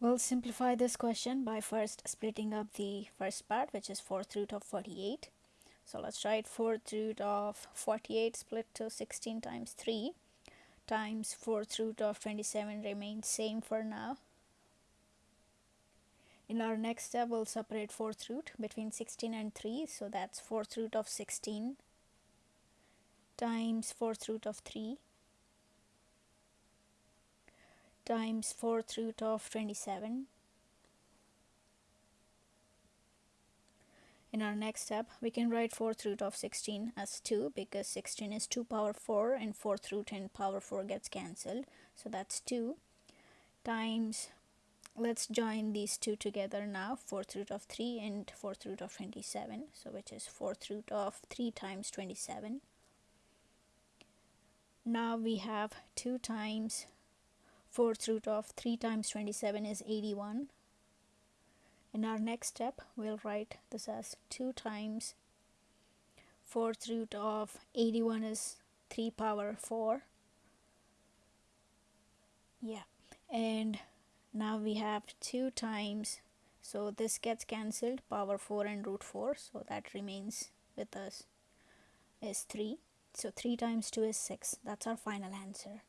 We'll simplify this question by first splitting up the first part which is 4th root of 48. So let's write 4th root of 48 split to 16 times 3 times 4th root of 27 remains same for now. In our next step we'll separate 4th root between 16 and 3 so that's 4th root of 16 times 4th root of 3 times 4th root of 27. In our next step, we can write 4th root of 16 as 2 because 16 is 2 power 4 and 4th root and power 4 gets cancelled. So that's 2 times, let's join these two together now, 4th root of 3 and 4th root of 27. So which is 4th root of 3 times 27. Now we have 2 times fourth root of 3 times 27 is 81 in our next step we'll write this as 2 times fourth root of 81 is 3 power 4 yeah and now we have 2 times so this gets cancelled power 4 and root 4 so that remains with us is 3 so 3 times 2 is 6 that's our final answer